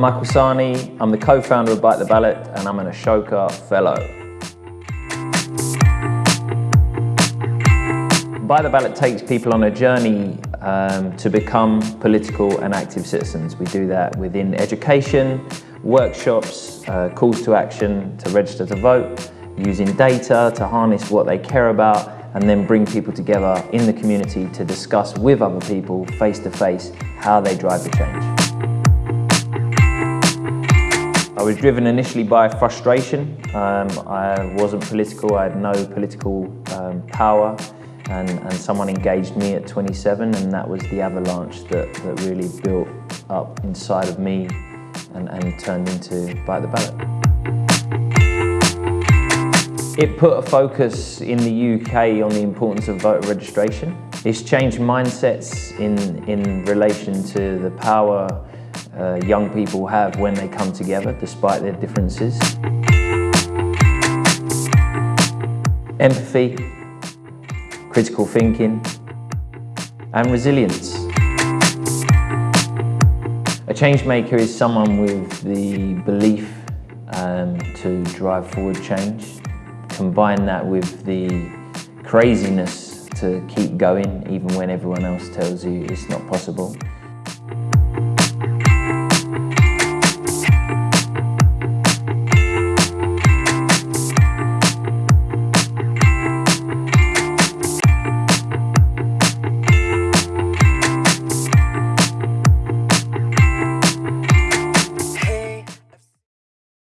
Michael Sani, I'm the co-founder of Bite the Ballot and I'm an Ashoka Fellow. Bite the Ballot takes people on a journey um, to become political and active citizens. We do that within education, workshops, uh, calls to action to register to vote, using data to harness what they care about and then bring people together in the community to discuss with other people face to face how they drive the change. I was driven initially by frustration. Um, I wasn't political, I had no political um, power and, and someone engaged me at 27 and that was the avalanche that, that really built up inside of me and, and turned into Bite the Ballot. It put a focus in the UK on the importance of voter registration. It's changed mindsets in, in relation to the power uh, young people have when they come together despite their differences. Empathy, critical thinking and resilience. A change maker is someone with the belief um, to drive forward change. Combine that with the craziness to keep going even when everyone else tells you it's not possible.